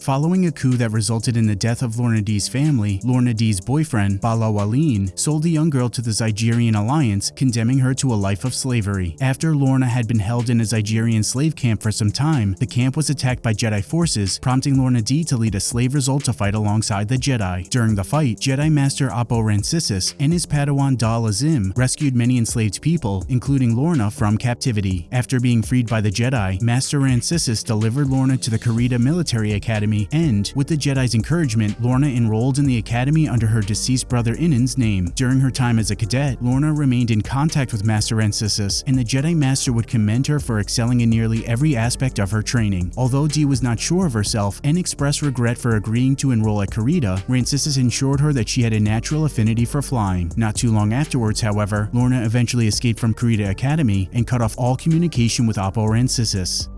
Following a coup that resulted in the death of Lourna Dee's family, Lourna Dee's boyfriend, Bala Walin, sold the young girl to the Zygerian Alliance, condemning her to a life of slavery. After Lourna had been held in a Zygerian slave camp for some time, the camp was attacked by Jedi forces, prompting Lourna Dee to lead a slave revolt to fight alongside the Jedi. During the fight, Jedi Master Oppo Rancisis and his Padawan Dal Azim rescued many enslaved people, including Lourna, from captivity. After being freed by the Jedi, Master Rancisis delivered Lourna to the Carida Military Academy and, with the Jedi's encouragement, Lourna enrolled in the academy under her deceased brother Inan's name. During her time as a cadet, Lourna remained in contact with Master Rancisis, and the Jedi Master would commend her for excelling in nearly every aspect of her training. Although Dee was not sure of herself and expressed regret for agreeing to enroll at Carida, Rancisis ensured her that she had a natural affinity for flying. Not too long afterwards, however, Lourna eventually escaped from Carida Academy and cut off all communication with Oppo Rancisis.